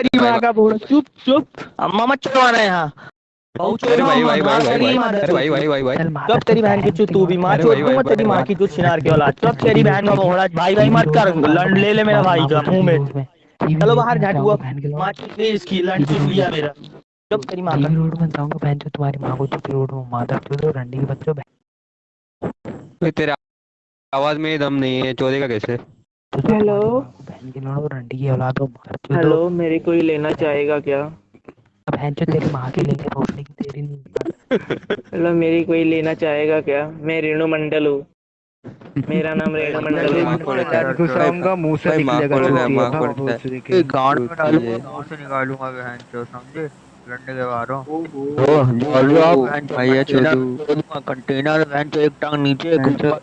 तेरी माँ का बोल। चुप चुप। अम्मा मत चलवाना यहाँ। अरे भाई भाई भाई भाई भाई भाई भाई भाई। कब तेरी बहन की तू भी चोद भाई, दूँगा भाई, तेरी भाई, माँ की चुत छिनार के औलाद। कब तेरी बहन का बोला। भाई भाई मत कर। लंड ले ले मेरा भाई का मुँह में। चलो बाहर झाट हुआ माँ की इसकी लंड चुप लिया मेरा। कब तेरी माँ का। टीवी रोड में जाऊँगा बहन जो तुम्हारी माँ को चुप रोड में। माता चोदो रंडी के बच्चों भाई, तेरे आवाज़ में दम नहीं है चोदेगा कैसे? हेलो बहन के लोड़ो रंडी की औलाद मार हेलो मेरे कोई लेना चाहेगा क्या? बहन जो तेरी माँ की लेंगे रोशनी की तेरी नहीं हेलो मेरी कोई लेना चाहेगा क्या? मैं रेणु मंडल हूँ। मेरा नाम रेणु मंडल है। है। मुँह से निकलेगा जो है, माँ है। गांड में डालूँगा मुँह से निकालूँगा बहन चो समझे? के भैया कंटेनर बहन एक टांग नीचे एक ऊपर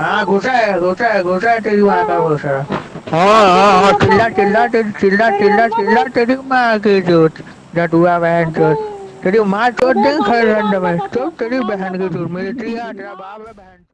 है घुसा है घुसा है घुसा है तेरी माँ का घुसा हाँ हाँ हाँ चिल्ला चिल्ला चिल्ला चिल्ला चिल्ला तेरी माँ की चोद डटुआ बहन चोद तेरी माँ चोट देंगे खड़े में। तो तेरी बहन की चोट मेरी तेरा बाप है बहन।